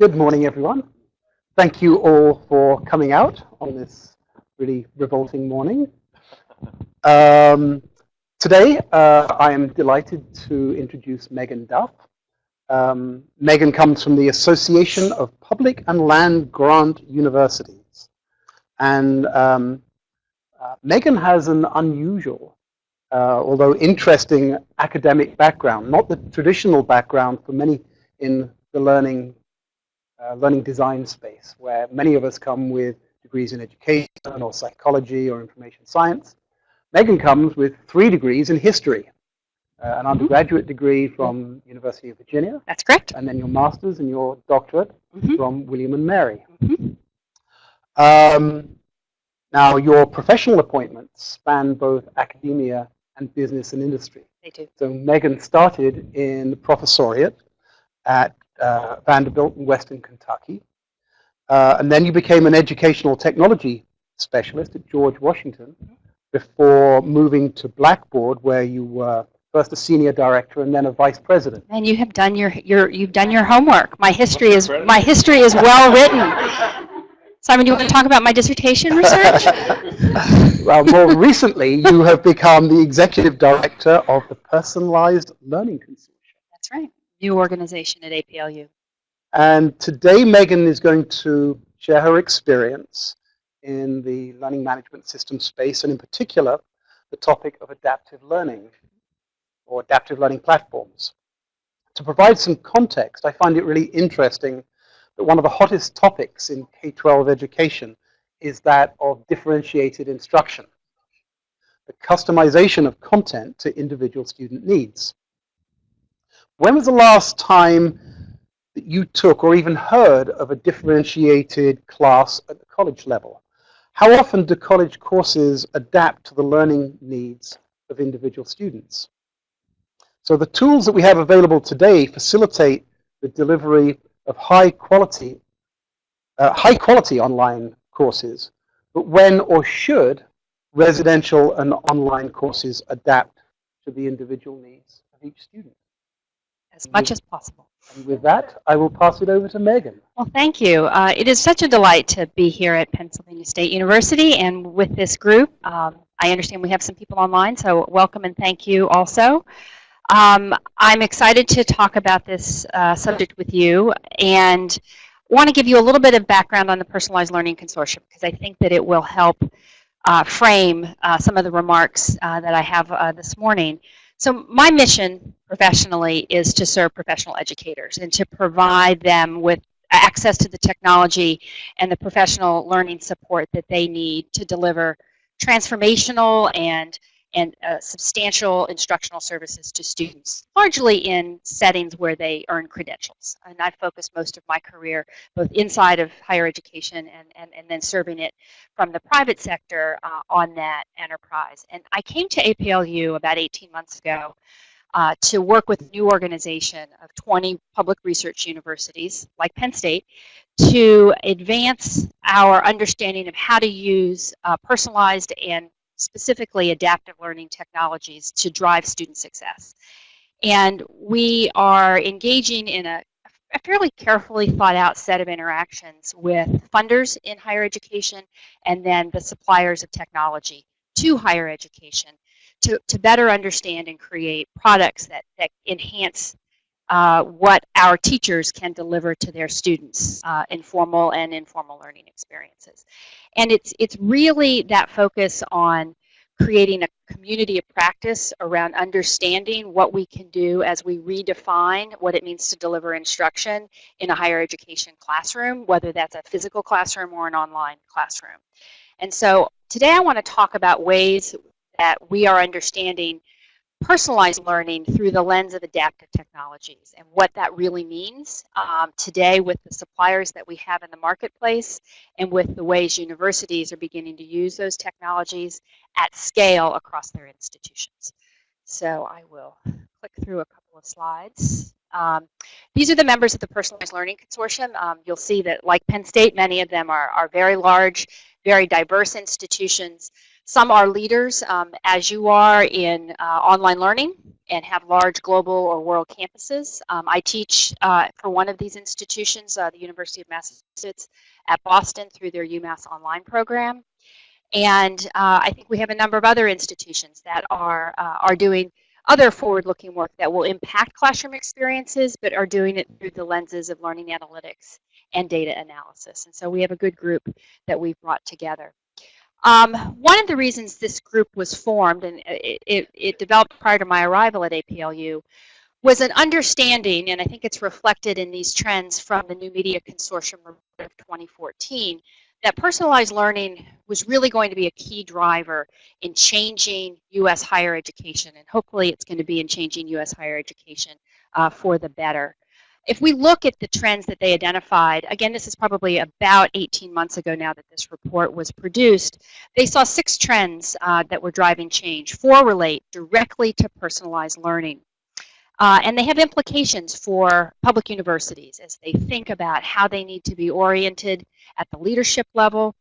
Good morning, everyone. Thank you all for coming out on this really revolting morning. Um, today, uh, I am delighted to introduce Megan Duff. Um, Megan comes from the Association of Public and Land Grant Universities. And um, uh, Megan has an unusual, uh, although interesting academic background, not the traditional background for many in the learning learning design space, where many of us come with degrees in education or psychology or information science. Megan comes with three degrees in history. Uh, an mm-hmm. undergraduate degree from University of Virginia. That's correct. And then your master's and your doctorate mm -hmm. from William and Mary. Mm -hmm. um, now, your professional appointments span both academia and business and industry. They do. So Megan started in the professoriate at uh, Vanderbilt in Western Kentucky. Uh, and then you became an educational technology specialist at George Washington before moving to Blackboard, where you were first a senior director and then a vice president. And you have done your, your you've done your homework. My history is my history is well written. Simon, do you want to talk about my dissertation research? well, more recently, you have become the executive director of the Personalized Learning Consortium. That's right new organization at APLU. And today Megan is going to share her experience in the learning management system space, and in particular, the topic of adaptive learning or adaptive learning platforms. To provide some context, I find it really interesting that one of the hottest topics in K-12 education is that of differentiated instruction, the customization of content to individual student needs. When was the last time that you took or even heard of a differentiated class at the college level? How often do college courses adapt to the learning needs of individual students? So the tools that we have available today facilitate the delivery of high quality, uh, high quality online courses, but when or should residential and online courses adapt to the individual needs of each student? As much as possible. And with that, I will pass it over to Megan. Well, thank you. Uh, it is such a delight to be here at Pennsylvania State University and with this group. Um, I understand we have some people online, so welcome and thank you also. Um, I'm excited to talk about this uh, subject with you and want to give you a little bit of background on the Personalized Learning Consortium because I think that it will help uh, frame uh, some of the remarks uh, that I have uh, this morning. So my mission professionally is to serve professional educators and to provide them with access to the technology and the professional learning support that they need to deliver transformational and and uh, substantial instructional services to students, largely in settings where they earn credentials. And I've focused most of my career both inside of higher education and, and, and then serving it from the private sector uh, on that enterprise. And I came to APLU about 18 months ago uh, to work with a new organization of 20 public research universities, like Penn State, to advance our understanding of how to use uh, personalized and specifically adaptive learning technologies to drive student success. And we are engaging in a, a fairly carefully thought out set of interactions with funders in higher education and then the suppliers of technology to higher education to, to better understand and create products that, that enhance uh, what our teachers can deliver to their students uh, in formal and informal learning experiences. And it's, it's really that focus on creating a community of practice around understanding what we can do as we redefine what it means to deliver instruction in a higher education classroom, whether that's a physical classroom or an online classroom. And so today I want to talk about ways that we are understanding personalized learning through the lens of adaptive technologies and what that really means um, today with the suppliers that we have in the marketplace and with the ways universities are beginning to use those technologies at scale across their institutions. So I will click through a couple of slides. Um, these are the members of the Personalized Learning Consortium. Um, you'll see that like Penn State, many of them are, are very large, very diverse institutions some are leaders, um, as you are, in uh, online learning. and have large global or world campuses. Um, I teach uh, for one of these institutions, uh, the University of Massachusetts at Boston through their UMass Online program. And uh, I think we have a number of other institutions that are, uh, are doing other forward-looking work that will impact classroom experiences, but are doing it through the lenses of learning analytics and data analysis. And so we have a good group that we've brought together. Um, one of the reasons this group was formed, and it, it, it, developed prior to my arrival at APLU, was an understanding, and I think it's reflected in these trends from the New Media Consortium report of 2014, that personalized learning was really going to be a key driver in changing U.S. higher education, and hopefully it's going to be in changing U.S. higher education uh, for the better. If we look at the trends that they identified, again, this is probably about 18 months ago now that this report was produced, they saw six trends uh, that were driving change. Four relate directly to personalized learning. Uh, and they have implications for public universities as they think about how they need to be oriented at the leadership level.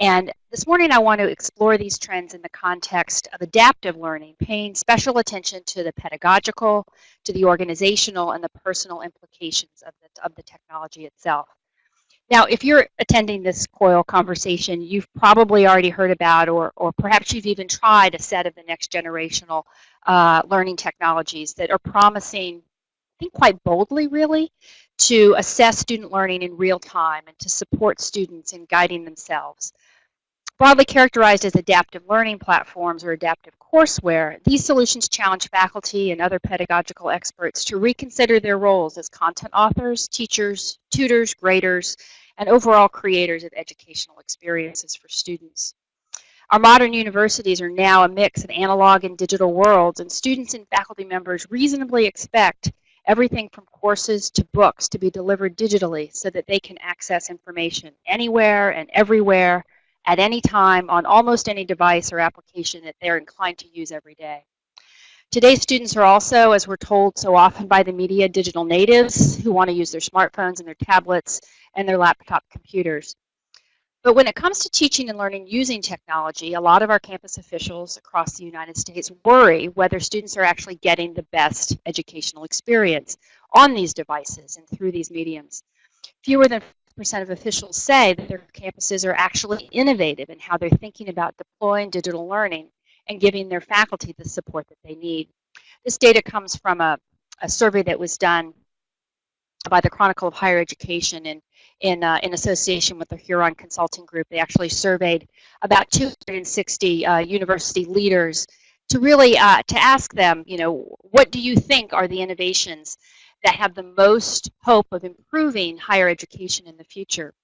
And this morning I want to explore these trends in the context of adaptive learning, paying special attention to the pedagogical, to the organizational, and the personal implications of the, of the technology itself. Now, if you're attending this COIL conversation, you've probably already heard about, or, or perhaps you've even tried a set of the next generational uh, learning technologies that are promising, quite boldly really, to assess student learning in real time and to support students in guiding themselves. Broadly characterized as adaptive learning platforms or adaptive courseware, these solutions challenge faculty and other pedagogical experts to reconsider their roles as content authors, teachers, tutors, graders, and overall creators of educational experiences for students. Our modern universities are now a mix of analog and digital worlds, and students and faculty members reasonably expect everything from courses to books to be delivered digitally so that they can access information anywhere and everywhere at any time on almost any device or application that they're inclined to use every day. Today's students are also, as we're told so often by the media, digital natives who want to use their smartphones and their tablets and their laptop computers. But when it comes to teaching and learning using technology, a lot of our campus officials across the United States worry whether students are actually getting the best educational experience on these devices and through these mediums. Fewer than percent of officials say that their campuses are actually innovative in how they're thinking about deploying digital learning and giving their faculty the support that they need. This data comes from a, a survey that was done by the Chronicle of Higher Education in, in, uh, in association with the Huron Consulting Group. They actually surveyed about 260 uh, university leaders to really uh, to ask them, you know, what do you think are the innovations that have the most hope of improving higher education in the future.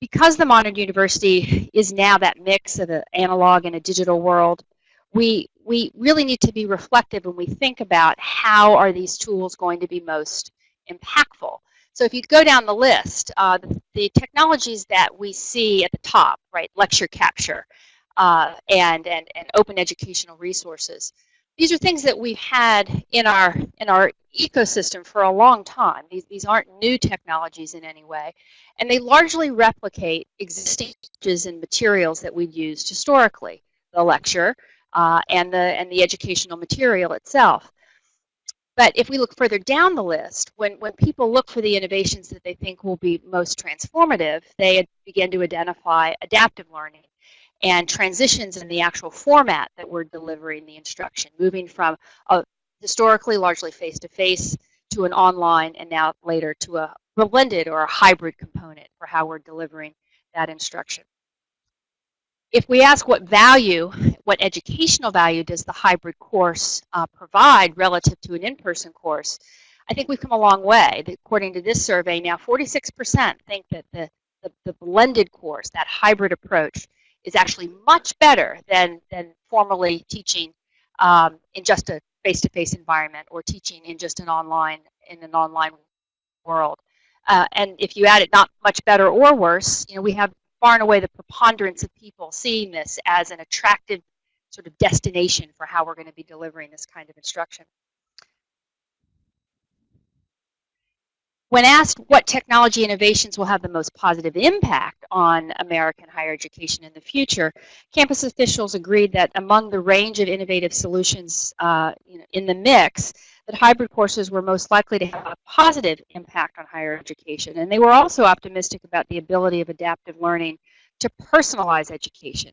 Because the modern university is now that mix of an analog and a digital world, we, we really need to be reflective when we think about how are these tools going to be most impactful. So if you go down the list, uh, the, the, technologies that we see at the top, right, lecture capture uh, and, and, and open educational resources, these are things that we've had in our in our ecosystem for a long time. These, these aren't new technologies in any way. And they largely replicate existing teachers and materials that we've used historically, the lecture uh, and, the, and the educational material itself. But if we look further down the list, when, when people look for the innovations that they think will be most transformative, they begin to identify adaptive learning and transitions in the actual format that we're delivering the instruction, moving from a historically largely face-to-face -to, -face to an online and now later to a blended or a hybrid component for how we're delivering that instruction. If we ask what value, what educational value does the hybrid course uh, provide relative to an in-person course, I think we've come a long way. According to this survey, now 46% think that the, the, the blended course, that hybrid approach, is actually much better than, than formally teaching um, in just a face-to-face -face environment or teaching in just an online, in an online world. Uh, and if you add it not much better or worse, you know, we have far and away the preponderance of people seeing this as an attractive sort of destination for how we're going to be delivering this kind of instruction. When asked what technology innovations will have the most positive impact on American higher education in the future, campus officials agreed that among the range of innovative solutions uh, you know, in the mix, that hybrid courses were most likely to have a positive impact on higher education. And they were also optimistic about the ability of adaptive learning to personalize education.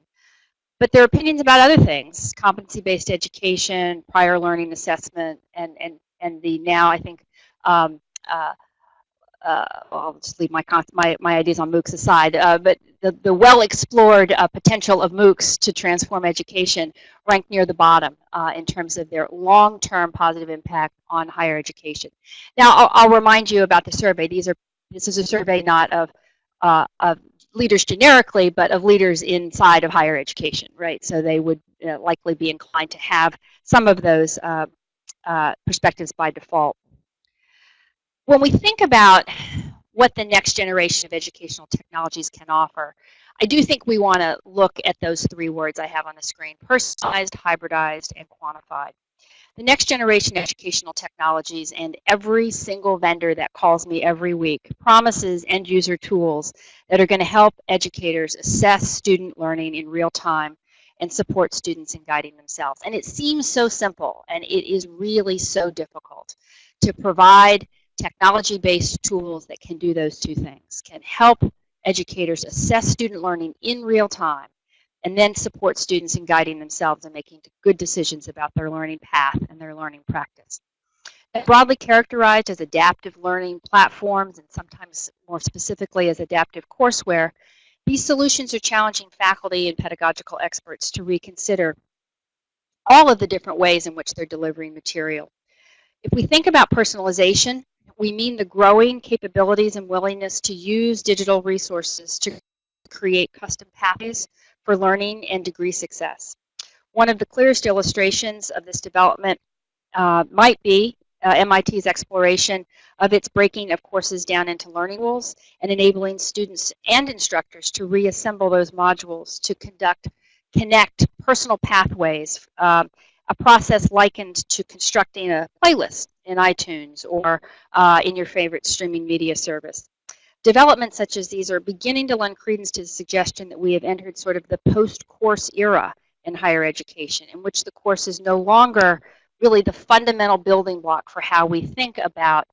But their opinions about other things, competency-based education, prior learning assessment, and, and, and the now, I think, um, uh, uh, I'll just leave my, my, my ideas on MOOCs aside, uh, but the, the well-explored uh, potential of MOOCs to transform education ranked near the bottom uh, in terms of their long-term positive impact on higher education. Now, I'll, I'll, remind you about the survey. These are, this is a survey not of, uh, of leaders generically, but of leaders inside of higher education, right? So they would uh, likely be inclined to have some of those perspectives by default when we think about what the next generation of educational technologies can offer, I do think we want to look at those three words I have on the screen, personalized, hybridized, and quantified. The next generation educational technologies and every single vendor that calls me every week promises end user tools that are going to help educators assess student learning in real time and support students in guiding themselves. And it seems so simple and it is really so difficult to provide technology-based tools that can do those two things, can help educators assess student learning in real time and then support students in guiding themselves and making good decisions about their learning path and their learning practice. Broadly characterized as adaptive learning platforms and sometimes more specifically as adaptive courseware, these solutions are challenging faculty and pedagogical experts to reconsider all of the different ways in which they're delivering material. If we think about personalization, we mean the growing capabilities and willingness to use digital resources to create custom pathways for learning and degree success. One of the clearest illustrations of this development uh, might be uh, MIT's exploration of its breaking of courses down into learning rules and enabling students and instructors to reassemble those modules to conduct, connect personal pathways, um, a process likened to constructing a playlist in iTunes or uh, in your favorite streaming media service. Developments such as these are beginning to lend credence to the suggestion that we have entered sort of the post-course era in higher education, in which the course is no longer really the fundamental building block for how we think about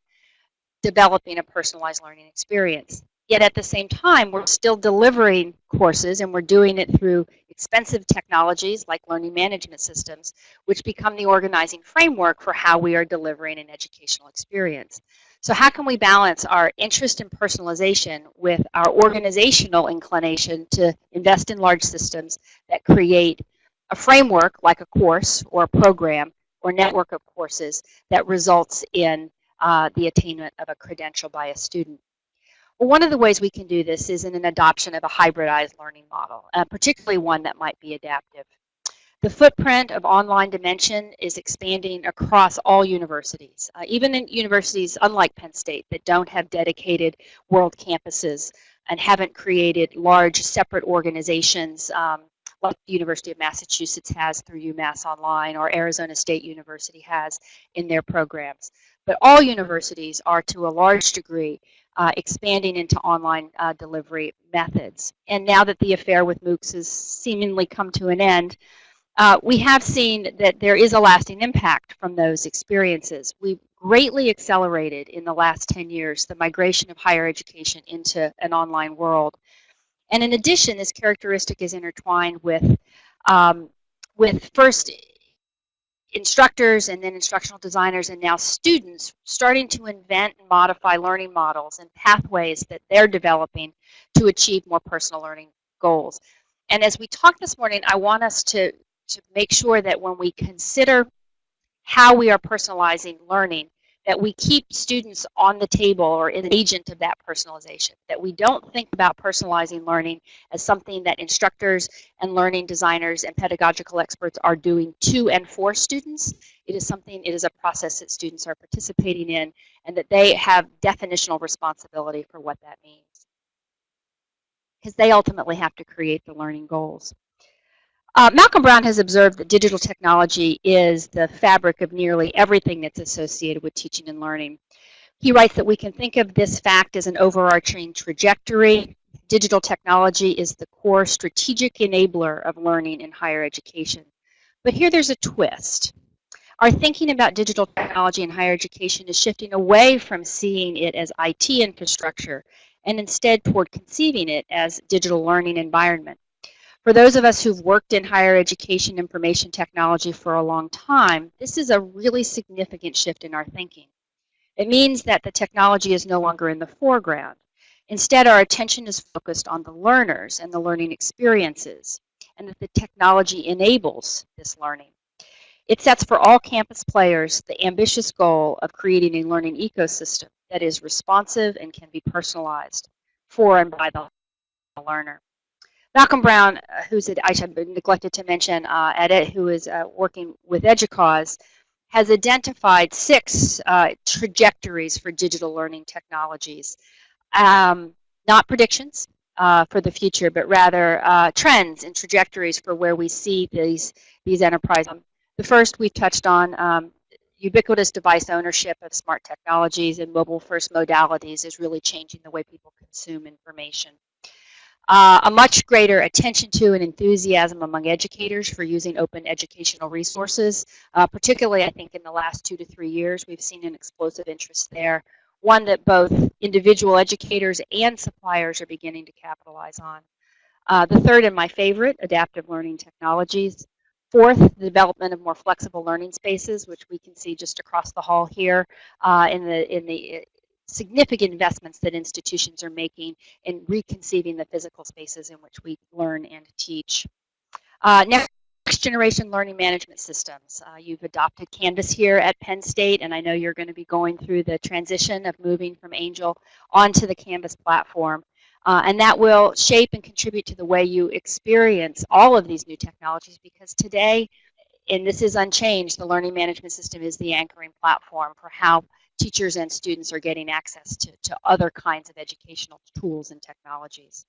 developing a personalized learning experience. Yet at the same time, we're still delivering courses and we're doing it through expensive technologies like learning management systems, which become the organizing framework for how we are delivering an educational experience. So how can we balance our interest in personalization with our organizational inclination to invest in large systems that create a framework like a course or a program or network of courses that results in uh, the attainment of a credential by a student. One of the ways we can do this is in an adoption of a hybridized learning model, uh, particularly one that might be adaptive. The footprint of online dimension is expanding across all universities, uh, even in universities unlike Penn State that don't have dedicated world campuses and haven't created large separate organizations um, like the University of Massachusetts has through UMass Online or Arizona State University has in their programs. But all universities are to a large degree uh, expanding into online uh, delivery methods. And now that the affair with MOOCs has seemingly come to an end, uh, we have seen that there is a lasting impact from those experiences. We've greatly accelerated in the last 10 years the migration of higher education into an online world. And in addition, this characteristic is intertwined with, um, with first instructors and then instructional designers and now students starting to invent and modify learning models and pathways that they're developing to achieve more personal learning goals. And as we talk this morning, I want us to, to make sure that when we consider how we are personalizing learning, that we keep students on the table or an agent of that personalization, that we don't think about personalizing learning as something that instructors and learning designers and pedagogical experts are doing to and for students. It is something, it is a process that students are participating in and that they have definitional responsibility for what that means. Because they ultimately have to create the learning goals. Uh, Malcolm Brown has observed that digital technology is the fabric of nearly everything that's associated with teaching and learning. He writes that we can think of this fact as an overarching trajectory. Digital technology is the core strategic enabler of learning in higher education. But here there's a twist. Our thinking about digital technology in higher education is shifting away from seeing it as IT infrastructure and instead toward conceiving it as digital learning environment. For those of us who've worked in higher education information technology for a long time, this is a really significant shift in our thinking. It means that the technology is no longer in the foreground. Instead, our attention is focused on the learners and the learning experiences, and that the technology enables this learning. It sets for all campus players the ambitious goal of creating a learning ecosystem that is responsive and can be personalized for and by the learner. Malcolm Brown, uh, who's at, I neglected to mention, uh, who is uh, working with EDUCAUSE, has identified six uh, trajectories for digital learning technologies. Um, not predictions uh, for the future, but rather uh, trends and trajectories for where we see these, these enterprises. The first we touched on, um, ubiquitous device ownership of smart technologies and mobile first modalities is really changing the way people consume information. Uh, a much greater attention to and enthusiasm among educators for using open educational resources. Uh, particularly, I think, in the last two to three years, we've seen an explosive interest there. One that both individual educators and suppliers are beginning to capitalize on. Uh, the third and my favorite, adaptive learning technologies. Fourth, the development of more flexible learning spaces, which we can see just across the hall here uh, in the in the significant investments that institutions are making in reconceiving the physical spaces in which we learn and teach. Uh, next generation learning management systems. Uh, you've adopted Canvas here at Penn State, and I know you're going to be going through the transition of moving from Angel onto the Canvas platform. Uh, and that will shape and contribute to the way you experience all of these new technologies because today, and this is unchanged, the learning management system is the anchoring platform for how teachers and students are getting access to, to other kinds of educational tools and technologies.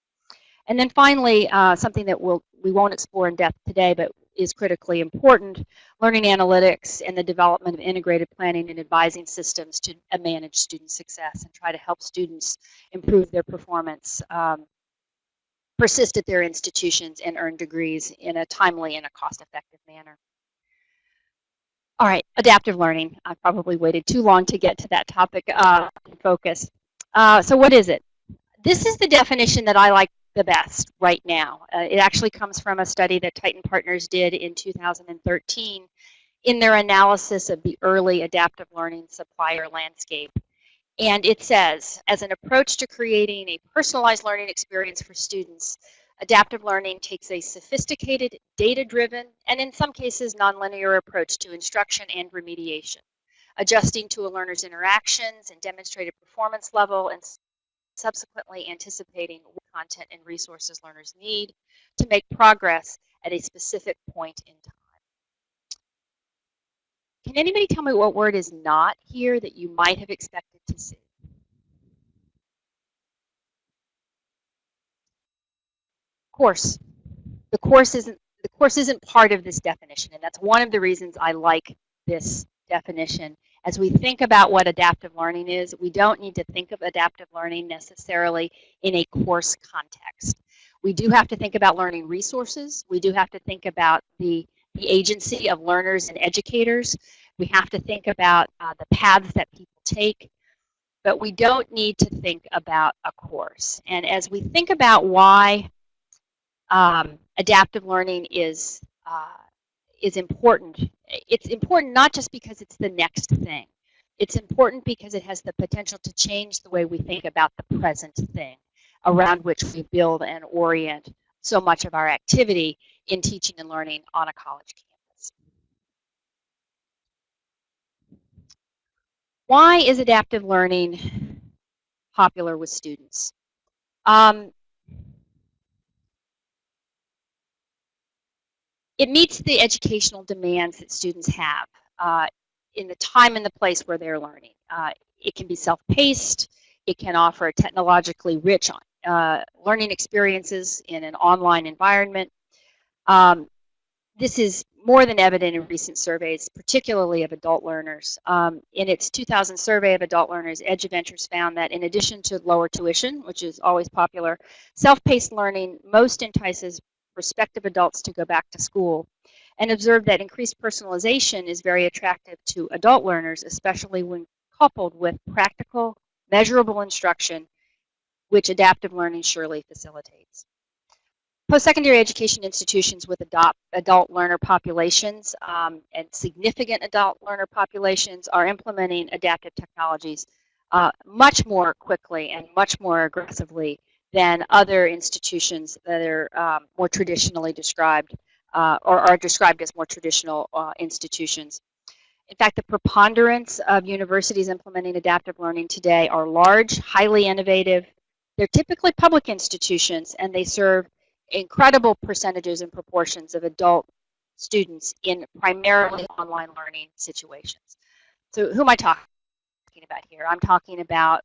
And then finally, uh, something that we'll, we won't explore in depth today, but is critically important, learning analytics and the development of integrated planning and advising systems to uh, manage student success and try to help students improve their performance, um, persist at their institutions, and earn degrees in a timely and a cost-effective manner. All right, adaptive learning. I probably waited too long to get to that topic uh, focus. Uh, so what is it? This is the definition that I like the best right now. Uh, it actually comes from a study that Tyton Partners did in 2013 in their analysis of the early adaptive learning supplier landscape. And it says, as an approach to creating a personalized learning experience for students, Adaptive learning takes a sophisticated, data-driven, and in some cases nonlinear approach to instruction and remediation, adjusting to a learner's interactions and demonstrated performance level and subsequently anticipating what content and resources learners need to make progress at a specific point in time. Can anybody tell me what word is not here that you might have expected to see? Course. The course isn't the course isn't part of this definition, and that's one of the reasons I like this definition. As we think about what adaptive learning is, we don't need to think of adaptive learning necessarily in a course context. We do have to think about learning resources. We do have to think about the, the agency of learners and educators. We have to think about uh, the paths that people take but we don't need to think about a course. And as we think about why um, adaptive learning is uh, is important. It's important not just because it's the next thing. It's important because it has the potential to change the way we think about the present thing around which we build and orient so much of our activity in teaching and learning on a college campus. Why is adaptive learning popular with students? Um, it meets the educational demands that students have uh, in the time and the place where they're learning. Uh, it can be self-paced. It can offer technologically rich uh, learning experiences in an online environment. Um, this is more than evident in recent surveys, particularly of adult learners. Um, in its 2000 survey of adult learners, Eduventures found that in addition to lower tuition, which is always popular, self-paced learning most entices prospective adults to go back to school and observed that increased personalization is very attractive to adult learners, especially when coupled with practical, measurable instruction, which adaptive learning surely facilitates. Post-secondary education institutions with adopt, adult learner populations um, and significant adult learner populations are implementing adaptive technologies uh, much more quickly and much more aggressively than other institutions that are um, more traditionally described uh, or are described as more traditional uh, institutions. In fact, the preponderance of universities implementing adaptive learning today are large, highly innovative. They're typically public institutions and they serve incredible percentages and proportions of adult students in primarily online learning situations. So who am I talking about here? I'm talking about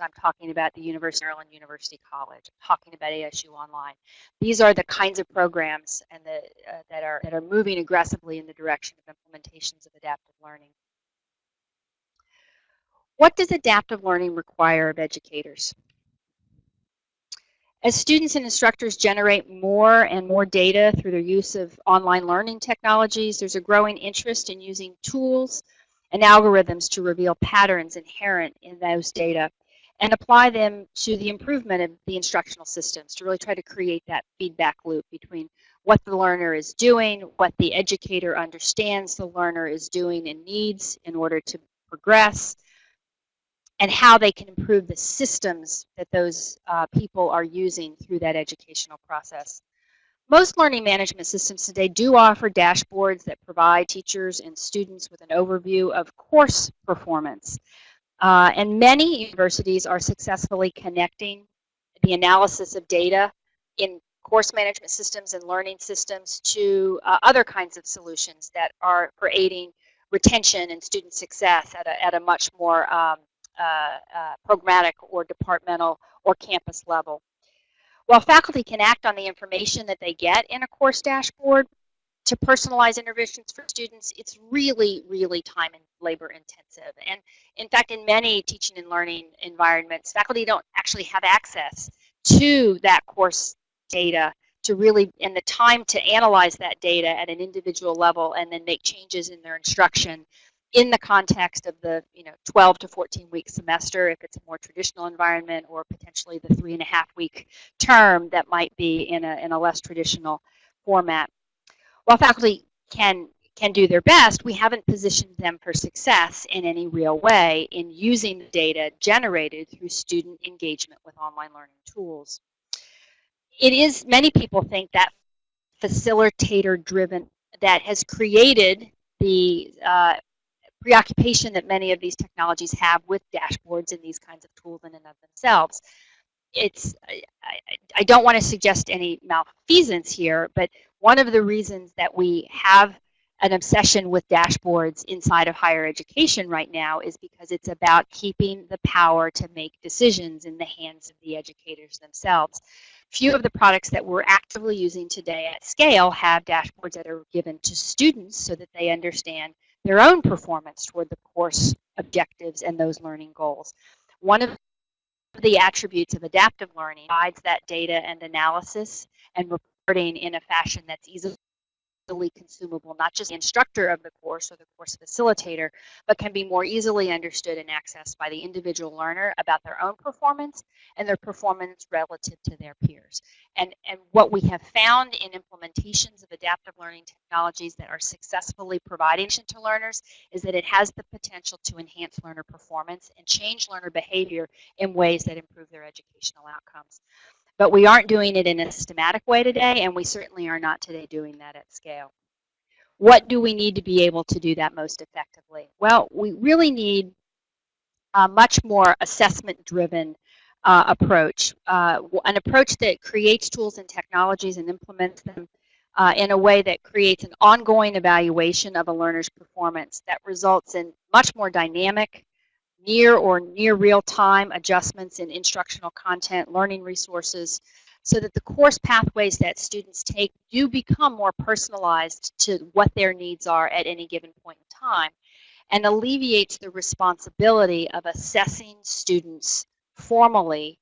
I'm talking about the University of Maryland University College. I'm talking about ASU Online. These are the kinds of programs and the, uh, that are that are moving aggressively in the direction of implementations of adaptive learning. What does adaptive learning require of educators? As students and instructors generate more and more data through their use of online learning technologies, there's a growing interest in using tools and algorithms to reveal patterns inherent in those data and apply them to the improvement of the instructional systems to really try to create that feedback loop between what the learner is doing, what the educator understands the learner is doing and needs in order to progress, and how they can improve the systems that those uh, people are using through that educational process. Most learning management systems today do offer dashboards that provide teachers and students with an overview of course performance. Uh, and many universities are successfully connecting the analysis of data in course management systems and learning systems to uh, other kinds of solutions that are for aiding retention and student success at a, at a much more um, uh, uh, programmatic or departmental or campus level. While faculty can act on the information that they get in a course dashboard to personalize interventions for students, it's really, really time and labor intensive. And in fact, in many teaching and learning environments, faculty don't actually have access to that course data to really, and the time to analyze that data at an individual level and then make changes in their instruction in the context of the you know 12 to 14 week semester if it's a more traditional environment or potentially the three and a half week term that might be in a, in a less traditional format. While faculty can can do their best, we haven't positioned them for success in any real way in using the data generated through student engagement with online learning tools. It is, many people think that facilitator driven, that has created the uh, preoccupation that many of these technologies have with dashboards and these kinds of tools in and of themselves. It's, I, I don't want to suggest any malfeasance here, but one of the reasons that we have an obsession with dashboards inside of higher education right now is because it's about keeping the power to make decisions in the hands of the educators themselves. Few of the products that we're actively using today at scale have dashboards that are given to students so that they understand their own performance toward the course objectives and those learning goals. One of the attributes of adaptive learning provides that data and analysis and reporting in a fashion that's easily consumable, not just the instructor of the course or the course facilitator, but can be more easily understood and accessed by the individual learner about their own performance and their performance relative to their peers. And, and what we have found in implementations of adaptive learning technologies that are successfully providing to learners is that it has the potential to enhance learner performance and change learner behavior in ways that improve their educational outcomes. But we aren't doing it in a systematic way today, and we certainly are not today doing that at scale. What do we need to be able to do that most effectively? Well, we really need a much more assessment-driven uh, approach, uh, an approach that creates tools and technologies and implements them uh, in a way that creates an ongoing evaluation of a learner's performance that results in much more dynamic, near or near real-time adjustments in instructional content, learning resources, so that the course pathways that students take do become more personalized to what their needs are at any given point in time and alleviates the responsibility of assessing students formally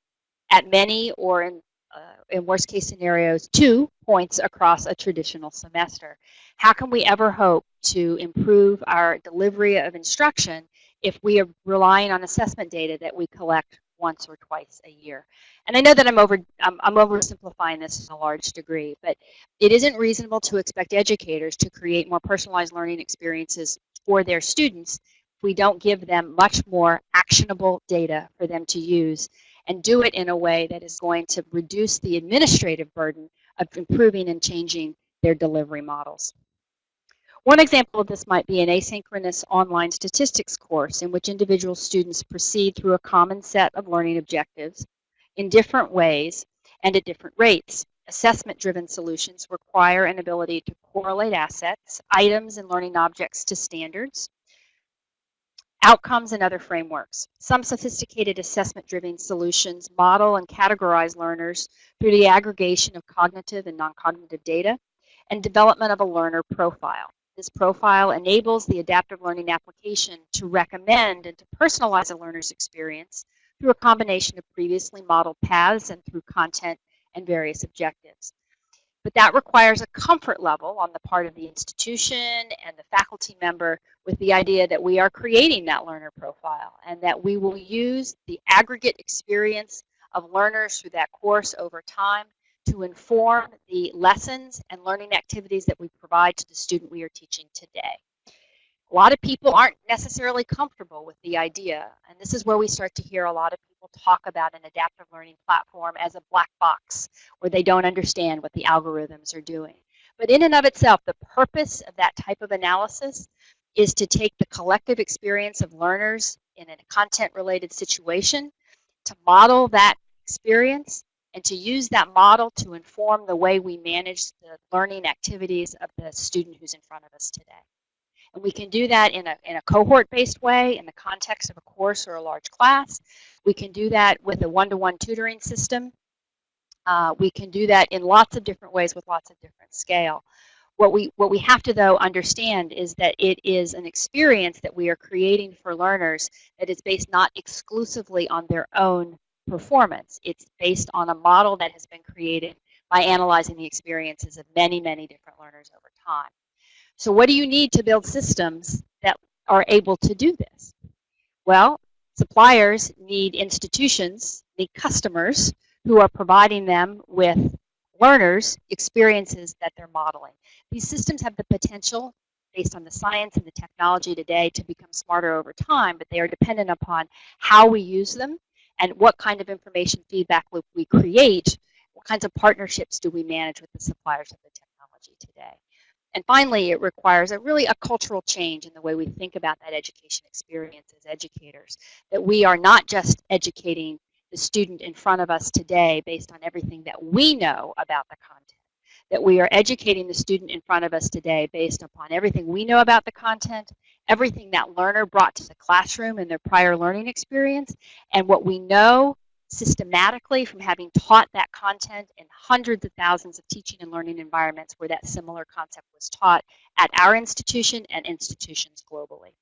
at many or in, uh, in worst case scenarios, two points across a traditional semester. How can we ever hope to improve our delivery of instruction if we are relying on assessment data that we collect once or twice a year? And I know that I'm over I'm, I'm oversimplifying this in a large degree, but it isn't reasonable to expect educators to create more personalized learning experiences for their students if we don't give them much more actionable data for them to use and do it in a way that is going to reduce the administrative burden of improving and changing their delivery models. One example of this might be an asynchronous online statistics course in which individual students proceed through a common set of learning objectives in different ways and at different rates. Assessment-driven solutions require an ability to correlate assets, items, and learning objects to standards, outcomes, and other frameworks. Some sophisticated assessment-driven solutions model and categorize learners through the aggregation of cognitive and non-cognitive data and development of a learner profile. This profile enables the adaptive learning application to recommend and to personalize a learner's experience through a combination of previously modeled paths and through content and various objectives. But that requires a comfort level on the part of the institution and the faculty member with the idea that we are creating that learner profile and that we will use the aggregate experience of learners through that course over time to inform the lessons and learning activities that we provide to the student we are teaching today. A lot of people aren't necessarily comfortable with the idea, and this is where we start to hear a lot of people talk about an adaptive learning platform as a black box where they don't understand what the algorithms are doing. But in and of itself, the purpose of that type of analysis is to take the collective experience of learners in a content-related situation, to model that experience, and to use that model to inform the way we manage the learning activities of the student who's in front of us today. And we can do that in a, in a cohort-based way in the context of a course or a large class. We can do that with a one-to-one -one tutoring system. Uh, we can do that in lots of different ways with lots of different scale. What we, what we have to, though, understand is that it is an experience that we are creating for learners that is based not exclusively on their own performance. It's based on a model that has been created by analyzing the experiences of many, many different learners over time. So what do you need to build systems that are able to do this? Well, suppliers need institutions, need customers who are providing them with learners experiences that they're modeling. These systems have the potential based on the science and the technology today to become smarter over time, but they are dependent upon how we use them and what kind of information feedback loop we create, what kinds of partnerships do we manage with the suppliers of the technology today. And finally, it requires a really a cultural change in the way we think about that education experience as educators. That we are not just educating the student in front of us today based on everything that we know about the content. That we are educating the student in front of us today based upon everything we know about the content, everything that learner brought to the classroom in their prior learning experience, and what we know systematically from having taught that content in hundreds of thousands of teaching and learning environments where that similar concept was taught at our institution and institutions globally.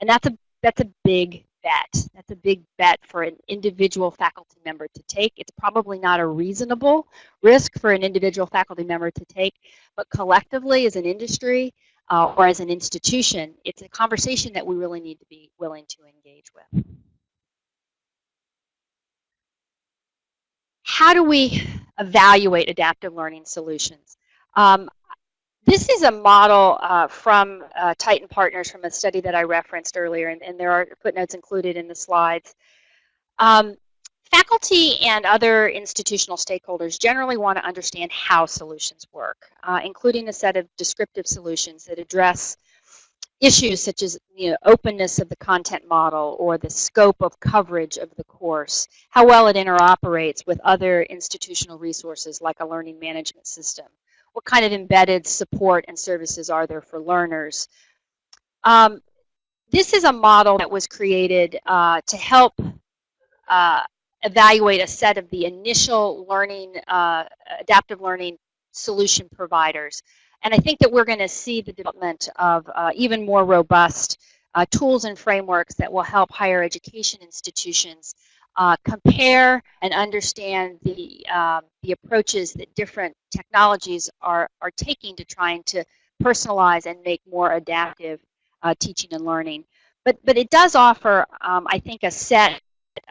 And that's a, that's a big bet. That's a big bet for an individual faculty member to take. It's probably not a reasonable risk for an individual faculty member to take, but collectively as an industry uh, or as an institution, it's a conversation that we really need to be willing to engage with. how do we evaluate adaptive learning solutions? Um, this is a model uh, from uh, Tyton Partners from a study that I referenced earlier, and, and there are footnotes included in the slides. Um, faculty and other institutional stakeholders generally want to understand how solutions work, uh, including a set of descriptive solutions that address issues such as you know, openness of the content model or the scope of coverage of the course, how well it interoperates with other institutional resources like a learning management system, what kind of embedded support and services are there for learners. Um, this is a model that was created uh, to help uh, evaluate a set of the initial learning, uh, adaptive learning solution providers. And I think that we're going to see the development of uh, even more robust uh, tools and frameworks that will help higher education institutions uh, compare and understand the, um, the approaches that different technologies are, are taking to trying to personalize and make more adaptive uh, teaching and learning. But, but it does offer, um, I think, a set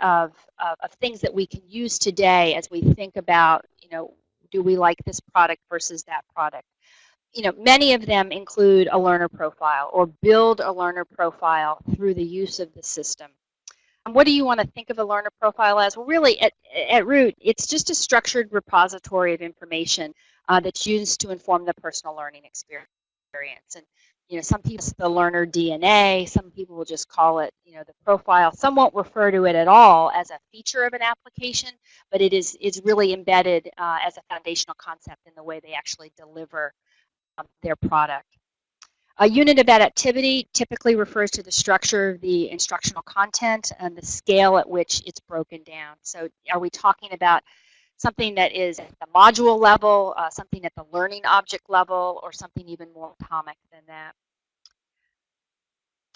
of, of, of, things that we can use today as we think about, you know, do we like this product versus that product. You know, many of them include a learner profile or build a learner profile through the use of the system. And what do you want to think of a learner profile as? Well, really, at, at root, it's just a structured repository of information uh, that's used to inform the personal learning experience. And you know, some people the learner DNA, some people will just call it, you know, the profile. Some won't refer to it at all as a feature of an application, but it is is really embedded uh, as a foundational concept in the way they actually deliver um, their product. A unit of adaptivity typically refers to the structure of the instructional content and the scale at which it's broken down. So are we talking about something that is at the module level, uh, something at the learning object level, or something even more atomic than that.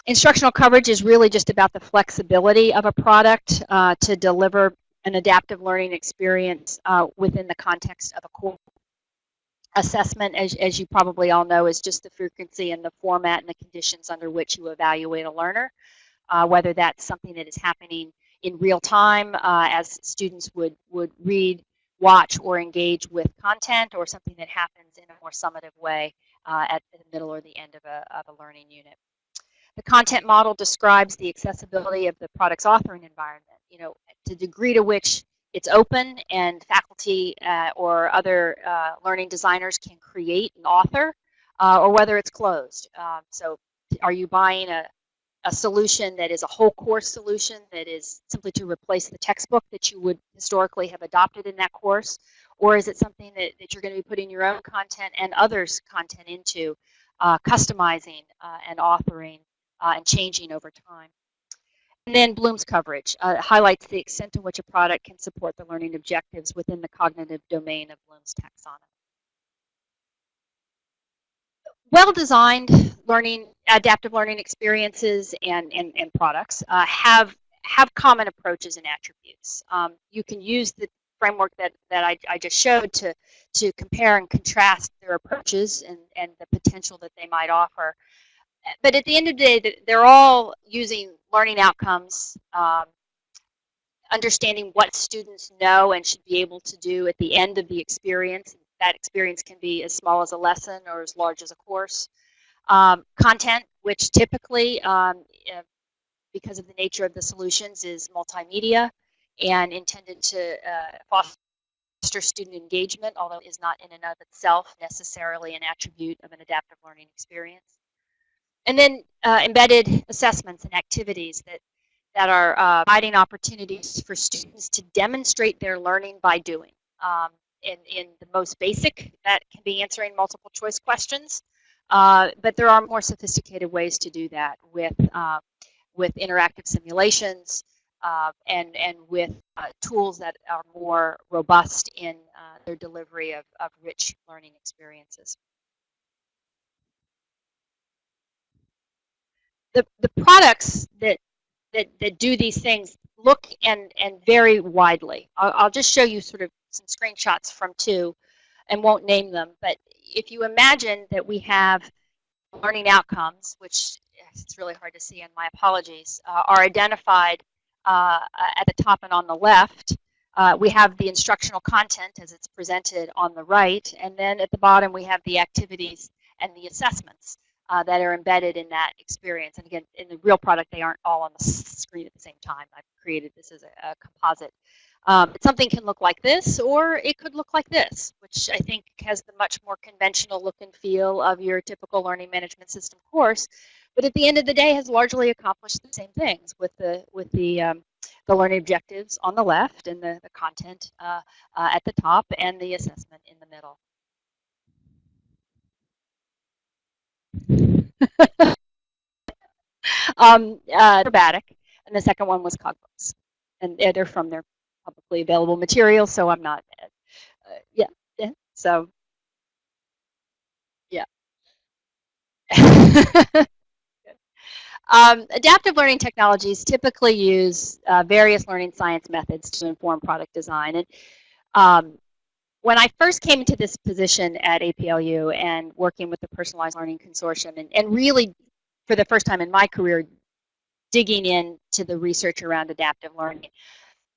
Instructional coverage is really just about the flexibility of a product uh, to deliver an adaptive learning experience uh, within the context of a course. Assessment, as, as you probably all know, is just the frequency and the format and the conditions under which you evaluate a learner, uh, whether that's something that is happening in real time uh, as students would, would read watch or engage with content or something that happens in a more summative way uh, at the middle or the end of a, of a learning unit. The content model describes the accessibility of the product's authoring environment, you know, the degree to which it's open and faculty uh, or other uh, learning designers can create and author, uh, or whether it's closed. Um, so are you buying a, a solution that is a whole course solution that is simply to replace the textbook that you would historically have adopted in that course? Or is it something that, that you're going to be putting your own content and others' content into, uh, customizing uh, and authoring and changing over time? And then Bloom's coverage uh, highlights the extent to which a product can support the learning objectives within the cognitive domain of Bloom's taxonomy well-designed learning, adaptive learning experiences and, and, and products uh, have, have common approaches and attributes. Um, you can use the framework that, that I, I just showed to, to compare and contrast their approaches and, and the potential that they might offer. But at the end of the day, they're all using learning outcomes, um, understanding what students know and should be able to do at the end of the experience that experience can be as small as a lesson or as large as a course. Um, content, which typically, um, because of the nature of the solutions, is multimedia and intended to uh, foster student engagement, although is not in and of itself necessarily an attribute of an adaptive learning experience. And then uh, embedded assessments and activities that, that are uh, providing opportunities for students to demonstrate their learning by doing. Um, in, in the most basic, that can be answering multiple choice questions. Uh, but there are more sophisticated ways to do that with, uh, with interactive simulations uh, and, and with uh, tools that are more robust in uh, their delivery of, of rich learning experiences. The, the products that, that, that do these things look and, and vary widely. I'll, I'll just show you sort of some screenshots from two and won't name them. But if you imagine that we have learning outcomes, which it's really hard to see and my apologies, uh, are identified uh, at the top and on the left. Uh, we have the instructional content as it's presented on the right, and then at the bottom we have the activities and the assessments uh, that are embedded in that experience. And again, in the real product, they aren't all on the screen at the same time. I've created this as a, a composite um, something can look like this, or it could look like this, which I think has the much more conventional look and feel of your typical learning management system course. But at the end of the day, has largely accomplished the same things with the with the um, the learning objectives on the left and the, the content uh, uh, at the top and the assessment in the middle. Um, uh, and the second one was Cogbooks, and they're from their publicly available material, so I'm not, uh, yeah, yeah, so. Yeah. Um, adaptive learning technologies typically use uh, various learning science methods to inform product design. And um, when I first came into this position at APLU and working with the Personalized Learning Consortium and, and really for the first time in my career digging into the research around adaptive learning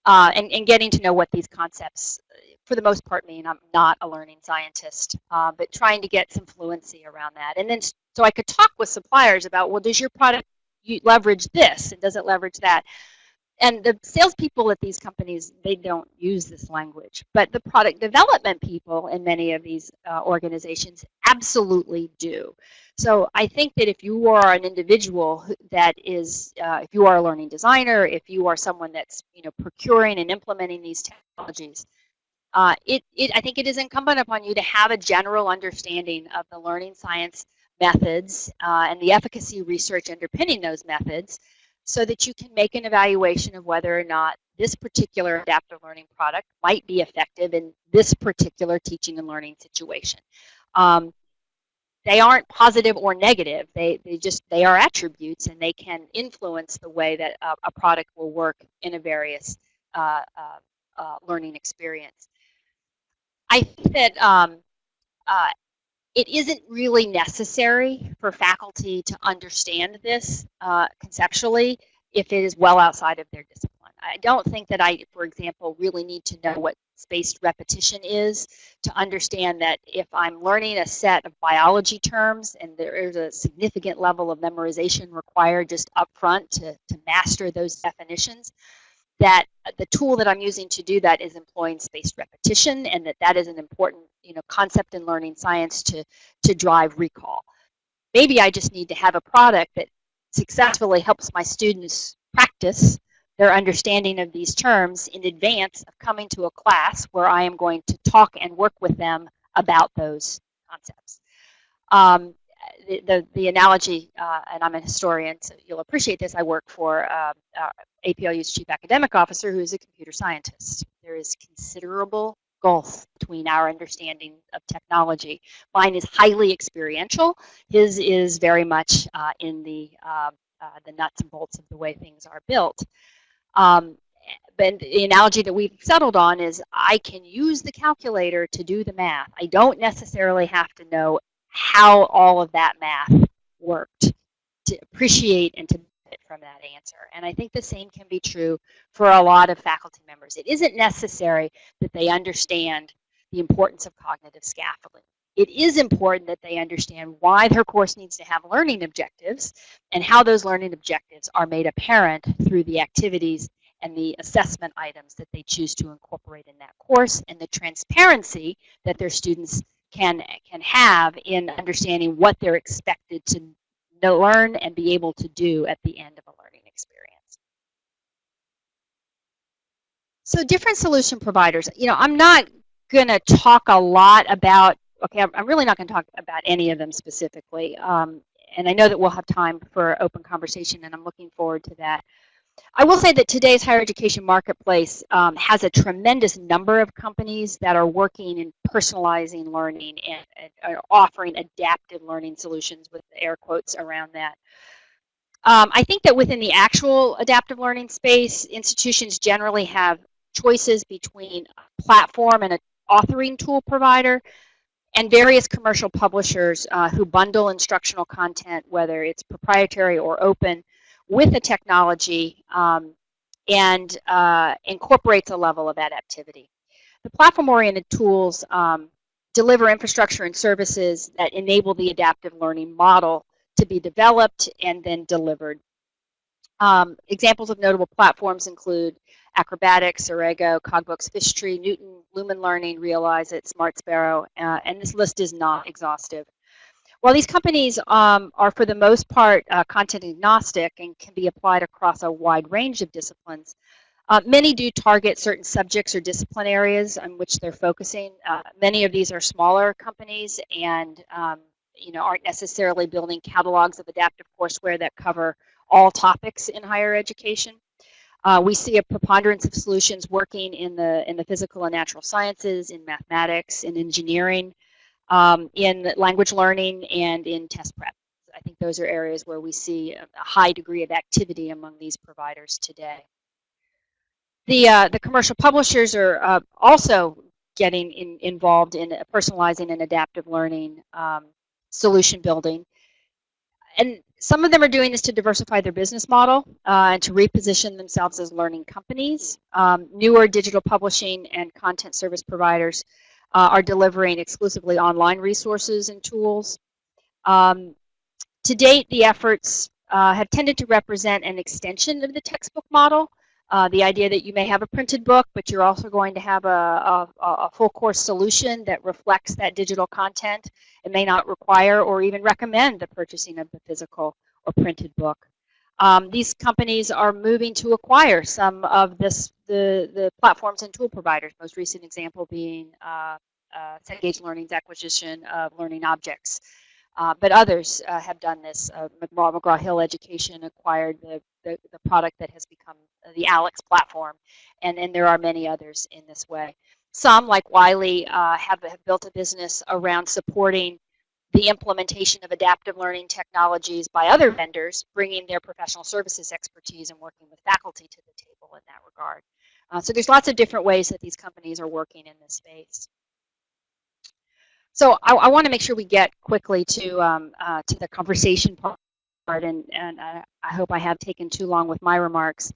uh, and, and getting to know what these concepts for the most part mean. I'm not a learning scientist, uh, but trying to get some fluency around that. And then so I could talk with suppliers about, well, does your product leverage this and does it leverage that? And the salespeople at these companies, they don't use this language. But the product development people in many of these uh, organizations absolutely do. So I think that if you are an individual that is, uh, if you are a learning designer, if you are someone that's you know procuring and implementing these technologies, uh, it, it, I think it is incumbent upon you to have a general understanding of the learning science methods uh, and the efficacy research underpinning those methods so that you can make an evaluation of whether or not this particular adaptive learning product might be effective in this particular teaching and learning situation. Um, they aren't positive or negative. They, they just, they are attributes and they can influence the way that a, a product will work in a various uh, uh, uh learning experience. I think that um, uh, it isn't really necessary for faculty to understand this uh, conceptually if it is well outside of their discipline. I don't think that I, for example, really need to know what spaced repetition is to understand that if I'm learning a set of biology terms and there is a significant level of memorization required just up front to, to master those definitions, that the tool that I'm using to do that is employing spaced repetition and that that is an important you know, concept in learning science to, to drive recall. Maybe I just need to have a product that successfully helps my students practice their understanding of these terms in advance of coming to a class where I am going to talk and work with them about those concepts. Um, the, the, analogy, uh, and I'm a historian, so you'll appreciate this, I work for uh, uh, APLU's chief academic officer who is a computer scientist. There is considerable gulf between our understanding of technology. Mine is highly experiential. His is very much uh, in the, uh, uh, the nuts and bolts of the way things are built. Um, but the analogy that we've settled on is I can use the calculator to do the math. I don't necessarily have to know how all of that math worked to appreciate and to benefit from that answer. And I think the same can be true for a lot of faculty members. It isn't necessary that they understand the importance of cognitive scaffolding. It is important that they understand why their course needs to have learning objectives and how those learning objectives are made apparent through the activities and the assessment items that they choose to incorporate in that course and the transparency that their students can, can have in understanding what they're expected to know, learn and be able to do at the end of a learning experience. So different solution providers, you know, I'm not going to talk a lot about, okay, I'm really not going to talk about any of them specifically. Um, and I know that we'll have time for open conversation and I'm looking forward to that. I will say that today's higher education marketplace um, has a tremendous number of companies that are working in personalizing learning and, and offering adaptive learning solutions with air quotes around that. Um, I think that within the actual adaptive learning space, institutions generally have choices between a platform and an authoring tool provider and various commercial publishers uh, who bundle instructional content, whether it's proprietary or open, with the technology um, and uh, incorporates a level of adaptivity. The platform-oriented tools um, deliver infrastructure and services that enable the adaptive learning model to be developed and then delivered. Um, examples of notable platforms include Acrobatiq, Cerego, Cogbooks, Fishtree, Knewton, Lumen Learning, Realizeit, Smart Sparrow, uh, and this list is not exhaustive. While these companies um, are for the most part uh, content agnostic and can be applied across a wide range of disciplines, uh, many do target certain subjects or discipline areas on which they're focusing. Uh, many of these are smaller companies and um, you know, aren't necessarily building catalogs of adaptive courseware that cover all topics in higher education. Uh, we see a preponderance of solutions working in the in the physical and natural sciences, in mathematics, in engineering, um, in language learning, and in test prep. I think those are areas where we see a high degree of activity among these providers today. The, uh, the commercial publishers are uh, also getting in, involved in personalizing and adaptive learning um, solution building. And some of them are doing this to diversify their business model uh, and to reposition themselves as learning companies. Um, newer digital publishing and content service providers uh, are delivering exclusively online resources and tools. Um, to date, the efforts uh, have tended to represent an extension of the textbook model. Uh, the idea that you may have a printed book, but you're also going to have a, a, a, full course solution that reflects that digital content. It may not require or even recommend the purchasing of the physical or printed book. Um, these companies are moving to acquire some of this, the, the platforms and tool providers, most recent example being uh, uh, Cengage Learning's acquisition of Learning Objects. Uh, but others uh, have done this. Uh, McGraw, McGraw-Hill Education acquired the, the, the, product that has become the ALEKS platform, and, then there are many others in this way. Some, like Wiley, uh, have, have built a business around supporting the implementation of adaptive learning technologies by other vendors, bringing their professional services expertise and working with faculty to the table in that regard. Uh, so there's lots of different ways that these companies are working in this space. So I, I want to make sure we get quickly to um, uh, to the conversation part, and and I, I, hope I have taken too long with my remarks.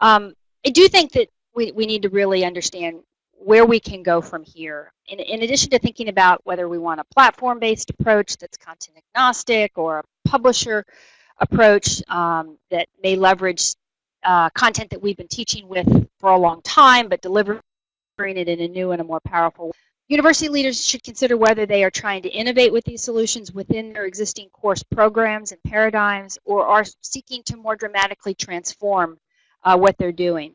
Um, I do think that we, we need to really understand where we can go from here. In, in addition to thinking about whether we want a platform-based approach that's content agnostic or a publisher approach um, that may leverage uh, content that we've been teaching with for a long time, but delivering it in a new and a more powerful way. University leaders should consider whether they are trying to innovate with these solutions within their existing course programs and paradigms or are seeking to more dramatically transform uh, what they're doing.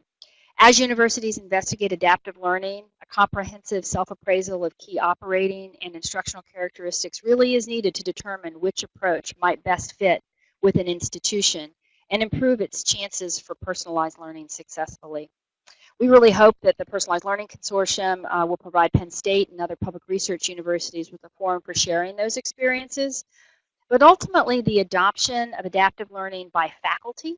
As universities investigate adaptive learning, a comprehensive self-appraisal of key operating and instructional characteristics really is needed to determine which approach might best fit with an institution and improve its chances for personalized learning successfully. We really hope that the Personalized Learning Consortium uh, will provide Penn State and other public research universities with a forum for sharing those experiences. But ultimately, the adoption of adaptive learning by faculty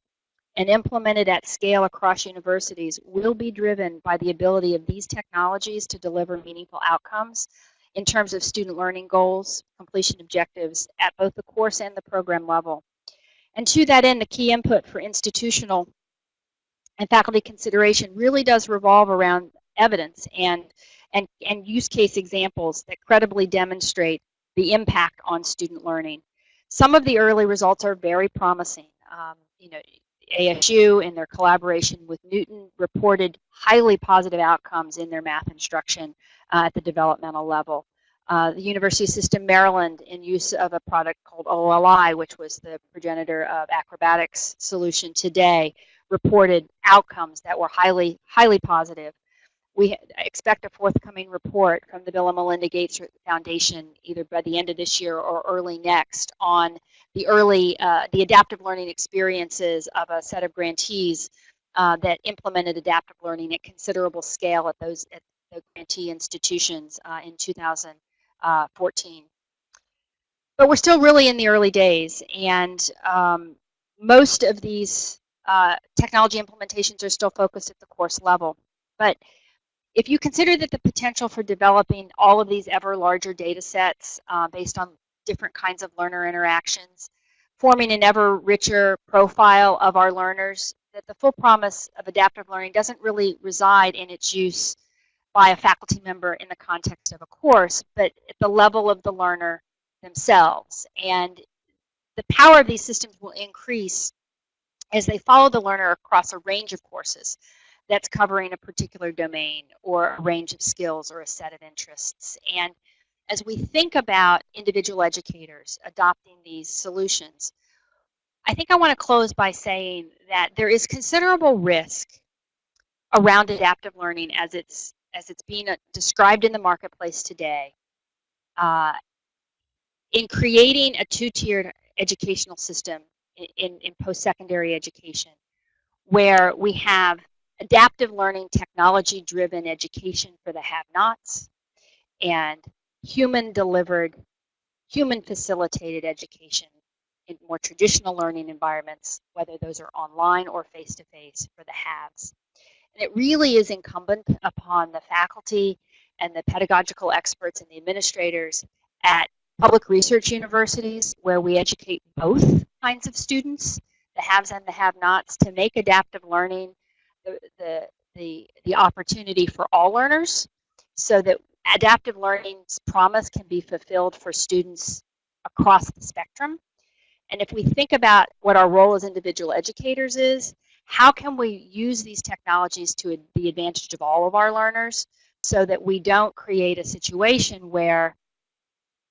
and implemented at scale across universities will be driven by the ability of these technologies to deliver meaningful outcomes in terms of student learning goals, completion objectives at both the course and the program level. And to that end, the key input for institutional and faculty consideration really does revolve around evidence and, and, and use case examples that credibly demonstrate the impact on student learning. Some of the early results are very promising. Um, you know, ASU in their collaboration with Knewton reported highly positive outcomes in their math instruction uh, at the developmental level. Uh, the University System Maryland in use of a product called OLI, which was the progenitor of Acrobatiq's solution today, reported outcomes that were highly, highly positive. We expect a forthcoming report from the Bill and Melinda Gates Foundation either by the end of this year or early next on the early, uh, the adaptive learning experiences of a set of grantees uh, that implemented adaptive learning at considerable scale at those at the grantee institutions uh, in 2014. Uh, but we're still really in the early days, and um, most of these uh, technology implementations are still focused at the course level. But if you consider that the potential for developing all of these ever larger data sets uh, based on different kinds of learner interactions, forming an ever richer profile of our learners, that the full promise of adaptive learning doesn't really reside in its use by a faculty member in the context of a course, but at the level of the learner themselves. And the power of these systems will increase as they follow the learner across a range of courses that's covering a particular domain or a range of skills or a set of interests. And as we think about individual educators adopting these solutions, I think I want to close by saying that there is considerable risk around adaptive learning as it's as it's being uh, described in the marketplace today uh, in creating a two-tiered educational system in, in post-secondary education where we have adaptive learning, technology-driven education for the have-nots, and human-delivered, human-facilitated education in more traditional learning environments, whether those are online or face-to-face for the haves. And it really is incumbent upon the faculty and the pedagogical experts and the administrators at public research universities where we educate both kinds of students, the haves and the have-nots, to make adaptive learning the, the, the, opportunity for all learners so that adaptive learning's promise can be fulfilled for students across the spectrum. And if we think about what our role as individual educators is, how can we use these technologies to the advantage of all of our learners so that we don't create a situation where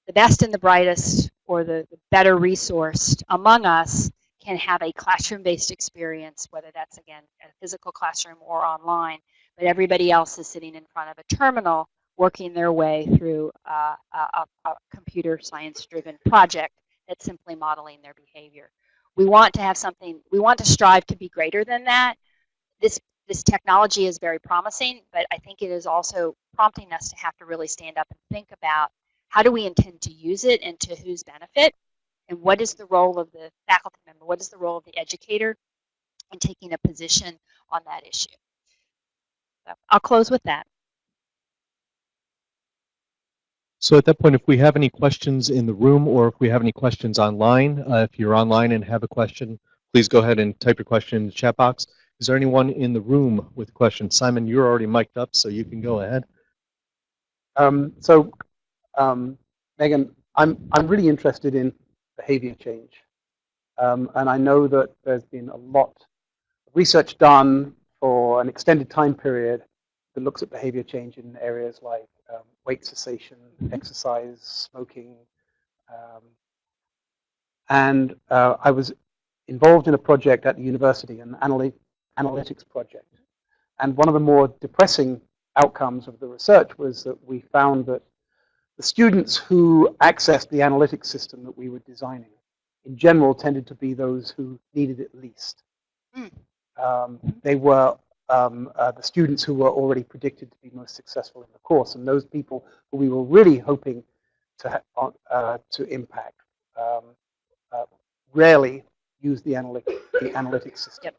the best and the brightest or the better resourced among us can have a classroom-based experience, whether that's, again, a physical classroom or online, but everybody else is sitting in front of a terminal working their way through uh, a, a computer science-driven project that's simply modeling their behavior. We want to have something, we want to strive to be greater than that. This, this technology is very promising, but I think it is also prompting us to have to really stand up and think about how do we intend to use it and to whose benefit? And what is the role of the faculty member? What is the role of the educator in taking a position on that issue? So I'll close with that. So at that point, if we have any questions in the room or if we have any questions online, uh, if you're online and have a question, please go ahead and type your question in the chat box. Is there anyone in the room with questions? Simon, you're already mic'd up, so you can go ahead. Um, so, um, Megan, I'm, I'm really interested in behavior change. Um, and I know that there's been a lot of research done for an extended time period that looks at behavior change in areas like um, weight cessation, exercise, smoking. Um, and uh, I was involved in a project at the university, an analytics project. And one of the more depressing outcomes of the research was that we found that the students who accessed the analytics system that we were designing, in general, tended to be those who needed it least. Mm. Um, they were um, uh, the students who were already predicted to be most successful in the course, and those people who we were really hoping to uh, to impact um, uh, rarely use the analytic the analytics system. Yep.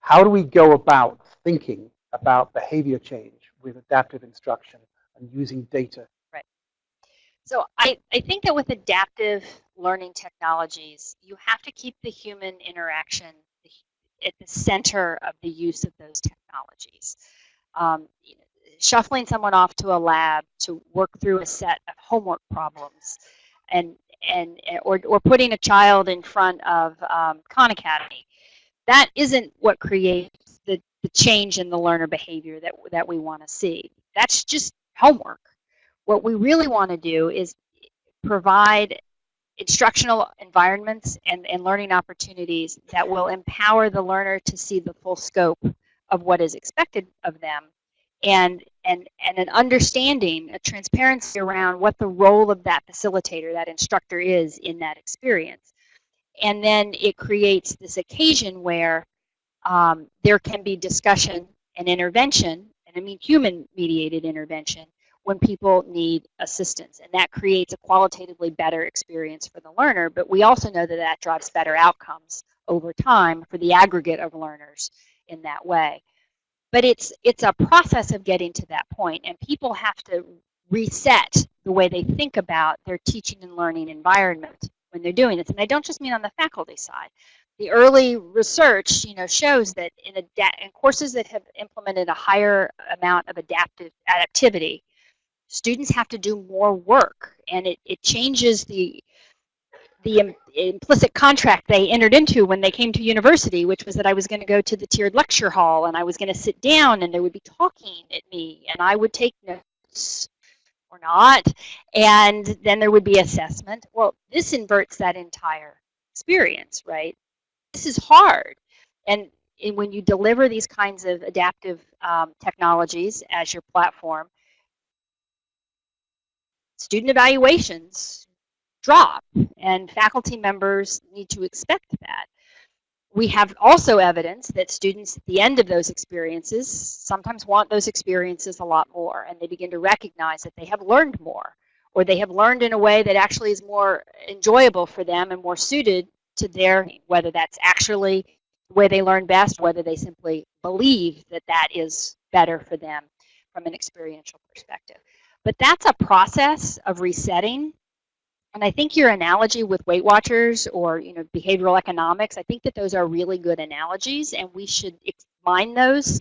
How do we go about thinking about behavior change with adaptive instruction and using data? So I, I think that with adaptive learning technologies, you have to keep the human interaction at the center of the use of those technologies. Um, shuffling someone off to a lab to work through a set of homework problems and and or, or putting a child in front of um, Khan Academy, that isn't what creates the, the change in the learner behavior that, that we want to see. That's just homework. What we really want to do is provide instructional environments and, and learning opportunities that will empower the learner to see the full scope of what is expected of them and, and, and an understanding, a transparency around what the role of that facilitator, that instructor is in that experience. And then it creates this occasion where um, there can be discussion and intervention, and I mean human mediated intervention, when people need assistance. And that creates a qualitatively better experience for the learner, but we also know that that drives better outcomes over time for the aggregate of learners in that way. But it's, it's a process of getting to that point, and people have to reset the way they think about their teaching and learning environment when they're doing this. And I don't just mean on the faculty side. The early research, you know, shows that in, in courses that have implemented a higher amount of adaptive adaptivity, students have to do more work and it, it changes the the Im implicit contract they entered into when they came to university, which was that I was going to go to the tiered lecture hall and I was going to sit down and they would be talking at me and I would take notes or not, and then there would be assessment. Well, this inverts that entire experience, right? This is hard. And, and when you deliver these kinds of adaptive um, technologies as your platform, student evaluations drop and faculty members need to expect that. we have also evidence that students at the end of those experiences sometimes want those experiences a lot more and they begin to recognize that they have learned more or they have learned in a way that actually is more enjoyable for them and more suited to their, whether that's actually the way they learn best, whether they simply believe that that is better for them from an experiential perspective. But that's a process of resetting. And I think your analogy with Weight Watchers or you know behavioral economics, I think that those are really good analogies, and we should mine those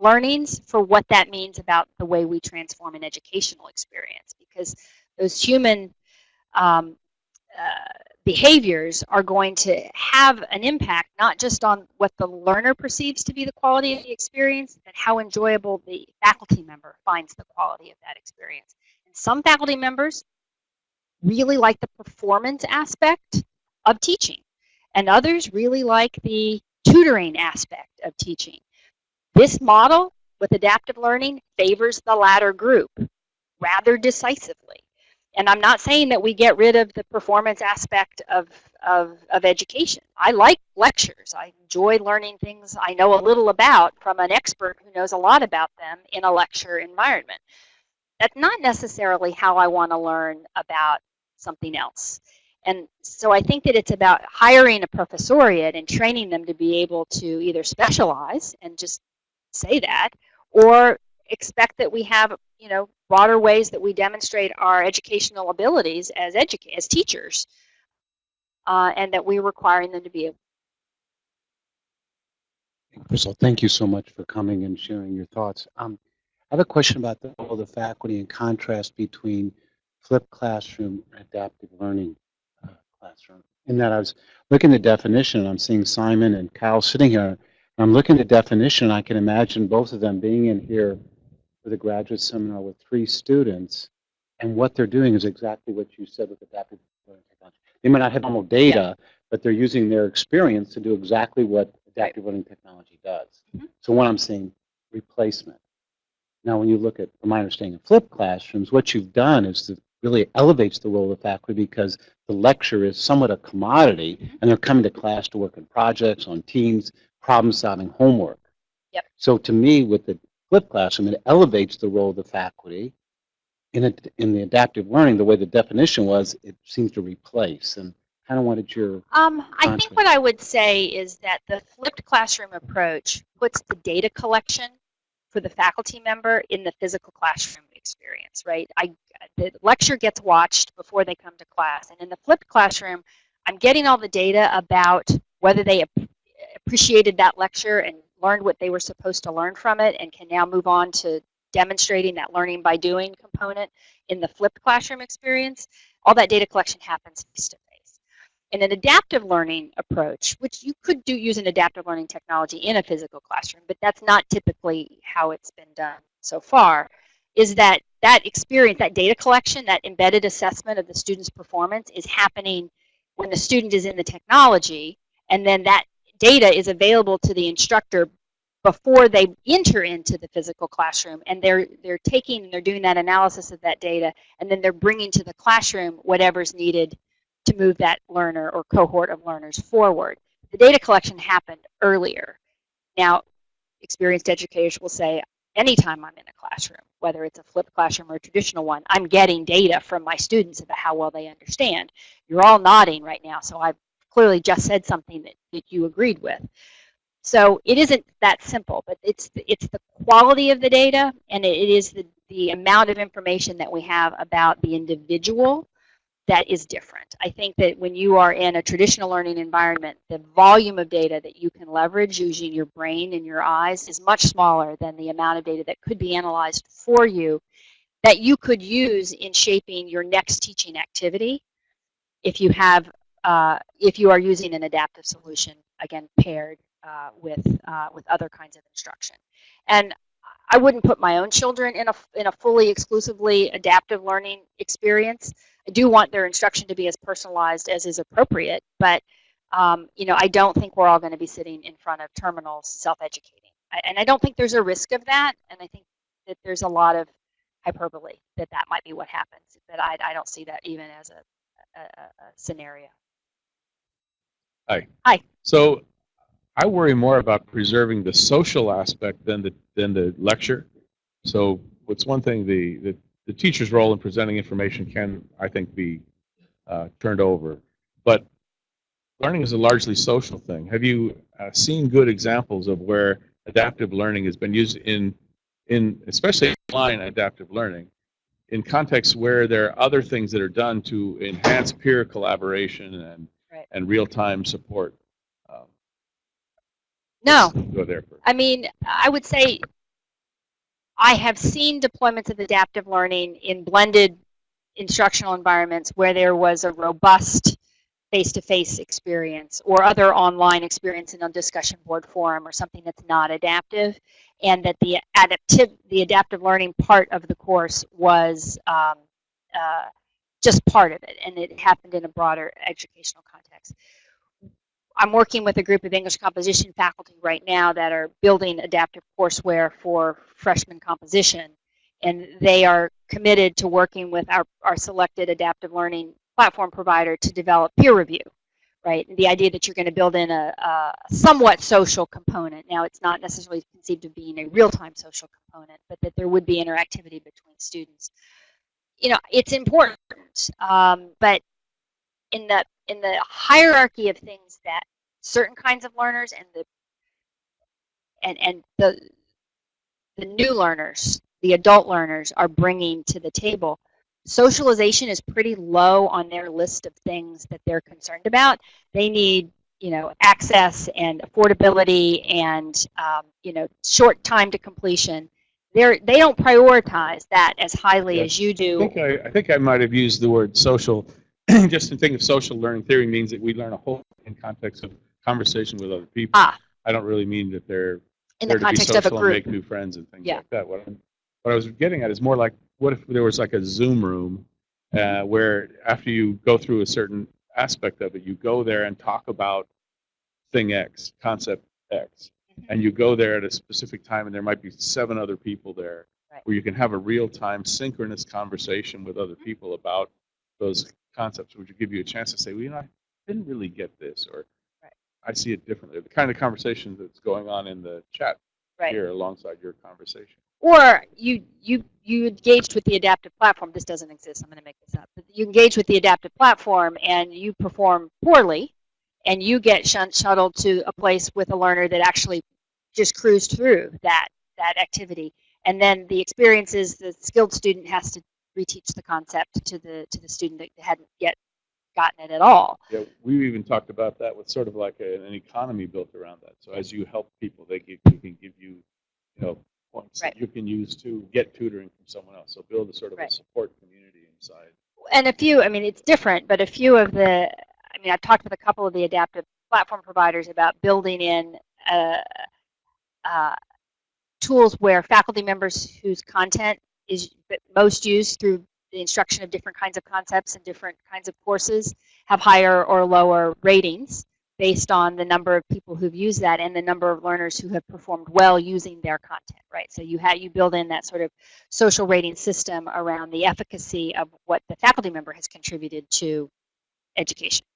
learnings for what that means about the way we transform an educational experience. Because those human um, uh, behaviors are going to have an impact not just on what the learner perceives to be the quality of the experience, but how enjoyable the faculty member finds the quality of that experience. And some faculty members really like the performance aspect of teaching, and others really like the tutoring aspect of teaching. This model with adaptive learning favors the latter group rather decisively. And I'm not saying that we get rid of the performance aspect of, of, of education. I like lectures. I enjoy learning things I know a little about from an expert who knows a lot about them in a lecture environment. That's not necessarily how I want to learn about something else. And so I think that it's about hiring a professoriate and training them to be able to either specialize and just say that, or expect that we have, you know, broader ways that we demonstrate our educational abilities as educa- as teachers, uh, and that we're requiring them to be able. Crystal, thank you so much for coming and sharing your thoughts. Um, I have a question about the role of the faculty in contrast between flipped classroom and adaptive learning uh, classroom. In that I was looking at the definition, and I'm seeing Simon and Kyle sitting here, and I'm looking at the definition, I can imagine both of them being in here with a graduate seminar with three students, and what they're doing is exactly what you said with adaptive learning technology. They might not have normal data, but they're using their experience to do exactly what adaptive learning technology does. Mhm. So what I'm saying, replacement. Now, when you look at, from my understanding of flipped classrooms, what you've done is to really elevates the role of faculty because the lecture is somewhat a commodity, and they're coming to class to work in projects, on teams, problem-solving homework. Yep. So to me, with the flipped classroom, it elevates the role of the faculty. In, it, in the adaptive learning, the way the definition was, it seems to replace. And kind of wanted your Um, I think what I would say is that the flipped classroom approach puts the data collection for the faculty member in the physical classroom experience, right? I, the lecture gets watched before they come to class. And in the flipped classroom, I'm getting all the data about whether they ap- appreciated that lecture and learned what they were supposed to learn from it and can now move on to demonstrating that learning by doing component in the flipped classroom experience. All that data collection happens face to face. In an adaptive learning approach, which you could do use an adaptive learning technology in a physical classroom, but that's not typically how it's been done so far, is that that experience, that data collection, that embedded assessment of the student's performance is happening when the student is in the technology, and then that data is available to the instructor before they enter into the physical classroom and they're they're taking and they're doing that analysis of that data and then they're bringing to the classroom whatever's needed to move that learner or cohort of learners forward. The data collection happened earlier. Now experienced educators will say anytime i'm in a classroom whether it's a flipped classroom or a traditional one i'm getting data from my students about how well they understand. You're all nodding right now so i've clearly just said something that, that you agreed with so it isn't that simple, but it's the, it's the quality of the data and it is the, the amount of information that we have about the individual that is different. I think that when you are in a traditional learning environment, the volume of data that you can leverage using your brain and your eyes is much smaller than the amount of data that could be analyzed for you that you could use in shaping your next teaching activity if you have uh, if you are using an adaptive solution again paired uh, with uh, with other kinds of instruction. And I wouldn't put my own children in a in a fully exclusively adaptive learning experience. I do want their instruction to be as personalized as is appropriate, but um, you know I don't think we're all going to be sitting in front of terminals self-educating, and I don't think there's a risk of that. And I think that there's a lot of hyperbole that that might be what happens, but I, I don't see that even as a, a, a- a scenario. So I worry more about preserving the social aspect than the than the lecture. So what's one thing the the, the teacher's role in presenting information can I think be uh, turned over, but learning is a largely social thing. Have you uh, seen good examples of where adaptive learning has been used in in especially online adaptive learning in contexts where there are other things that are done to enhance peer collaboration and Right. and real-time support. Um, No, Go there first. I mean, I would say I have seen deployments of adaptive learning in blended instructional environments where there was a robust face-to-face experience or other online experience in a discussion board forum or something that's not adaptive and that the adaptive the adaptive learning part of the course was um, uh, just part of it and it happened in a broader educational context. I'm working with a group of English composition faculty right now that are building adaptive courseware for freshman composition. And they are committed to working with our, our selected adaptive learning platform provider to develop peer review, right? And the idea that you're going to build in a, a somewhat social component. Now, it's not necessarily conceived of being a real-time social component, but that there would be interactivity between students. You know, it's important, um, but in the in the hierarchy of things that certain kinds of learners and the and and the the new learners, the adult learners are bringing to the table, socialization is pretty low on their list of things that they're concerned about. They need you know access and affordability and um, you know short time to completion. They're, they don't prioritize that as highly as you I do. think I, I think I might have used the word social. just to think of social learning theory means that we learn a whole in context of conversation with other people. Ah. I don't really mean that they're in the to be context of a social and group. make new friends and things Yeah. like that. What, I'm, what I was getting at is more like, what if there was like a Zoom room uh, where after you go through a certain aspect of it, you go there and talk about thing X, concept X. and you go there at a specific time, and there might be seven other people there, Right. where you can have a real-time synchronous conversation with other mm-hmm. people about those concepts, which would give you a chance to say, well, you know, I didn't really get this, or Right. I see it differently. The kind of conversation that's going on in the chat Right. here alongside your conversation. or you you you engaged with the adaptive platform. This doesn't exist. I'm going to make this up. But you engage with the adaptive platform and you perform poorly, and you get shun- shuttled to a place with a learner that actually just cruised through that that activity, and then the experience is the skilled student has to reteach the concept to the to the student that hadn't yet gotten it at all. Yeah, we even talked about that with sort of like a, an economy built around that. So as you help people, they give, they can give you, you know, points Right. that you can use to get tutoring from someone else. So build a sort of Right. a support community inside. and a few, I mean, it's different, but a few of the, I mean, I've talked with a couple of the adaptive platform providers about building in uh, uh, tools where faculty members whose content is most used through the instruction of different kinds of concepts and different kinds of courses have higher or lower ratings based on the number of people who've used that and the number of learners who have performed well using their content, right? So you you build in that sort of social rating system around the efficacy of what the faculty member has contributed to education.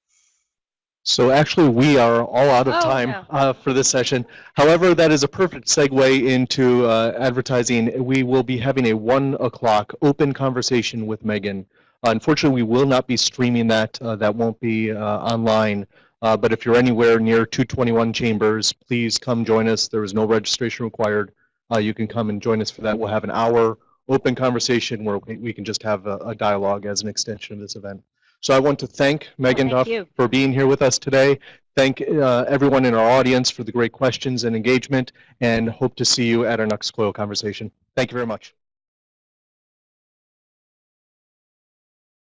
So actually, we are all out of Oh, time no. uh, for this session. However, that is a perfect segue into uh, advertising. We will be having a one o'clock open conversation with Megan. Unfortunately, we will not be streaming that. Uh, that won't be uh, online. Uh, but if you're anywhere near 221 Chambers, please come join us. There is no registration required. Uh, you can come and join us for that. We'll have an hour open conversation where we we can just have a, a dialogue as an extension of this event. So I want to thank Megan thank Duff you. for being here with us today. Thank uh, everyone in our audience for the great questions and engagement, and hope to see you at our next COIL conversation. Thank you very much.